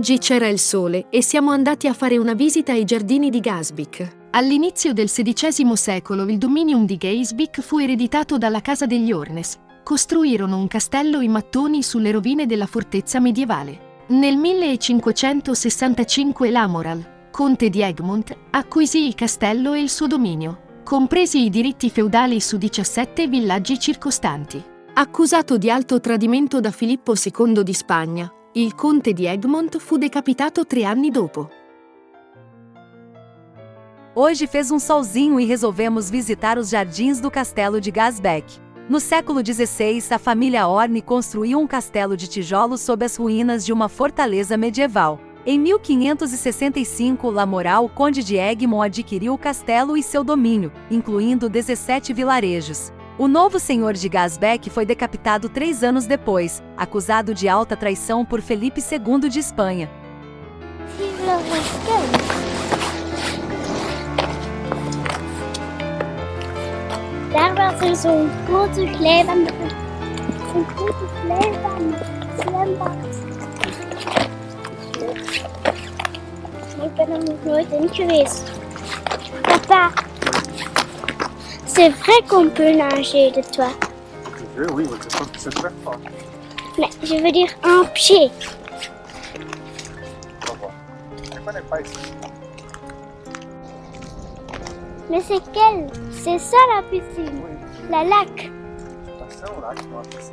Oggi c'era il sole e siamo andati a fare una visita ai giardini di Gasbic. All'inizio del XVI secolo il dominium di Gaisbic fu ereditato dalla casa degli Ornes. Costruirono un castello in mattoni sulle rovine della fortezza medievale. Nel 1565 Lamoral, conte di Egmont, acquisì il castello e il suo dominio, compresi i diritti feudali su 17 villaggi circostanti. Accusato di alto tradimento da Filippo II di Spagna, il conte di Egmont fu decapitato tre anni dopo. Hoje fez um solzinho e resolvemos visitar os jardins do castelo de Gasbeck. No século XVI, a família Orne construiu um castelo de tijolos sob as ruínas de uma fortaleza medieval. Em 1565, Lamoral, conde de Egmont, adquiriu o castelo e seu domínio, incluindo 17 vilarejos. O novo senhor de Gasbeck foi decapitado três anos depois, acusado de alta traição por Felipe II de Espanha. Er zo'n grote glijbaan. C'est vrai qu'on peut nager de toi. Je veux, oui, oui, c'est pas- c'est très fort. Mais je veux dire en pied. Je connais pas ici. Mais c'est quelle C'est ça la piscine. Oui. La lac. Attention là, tu vois, ici,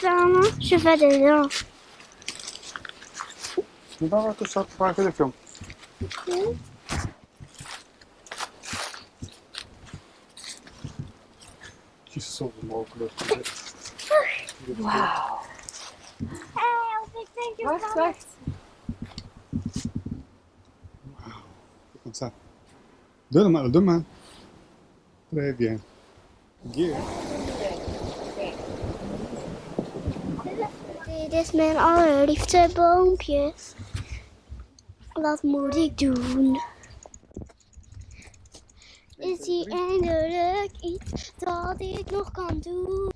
samo się wydają. No dobra, to trzeba trochę lepią. Ci są mokre. Wow. Wacht, wacht. Comme ça. Donne-moi. Très bien. Yeah. Dit is mijn allerliefste boompje. Wat moet ik doen? Is hier eindelijk iets dat ik nog kan doen?